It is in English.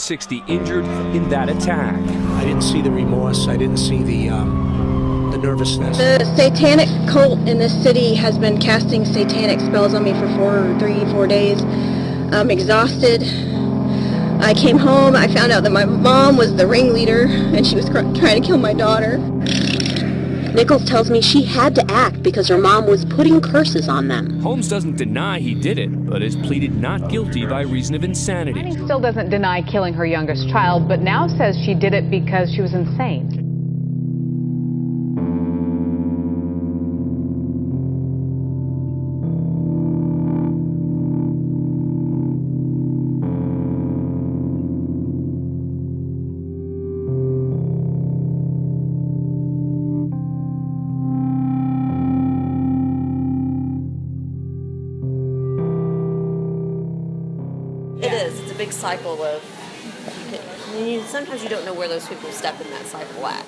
60 injured in that attack. I didn't see the remorse. I didn't see the um, the nervousness. The satanic cult in this city has been casting satanic spells on me for four, three, four days. I'm exhausted. I came home. I found out that my mom was the ringleader, and she was trying to kill my daughter. Nichols tells me she had to act because her mom was putting curses on them. Holmes doesn't deny he did it, but has pleaded not guilty by reason of insanity. Manning still doesn't deny killing her youngest child, but now says she did it because she was insane. Big cycle of. You, sometimes you don't know where those people step in that cycle at.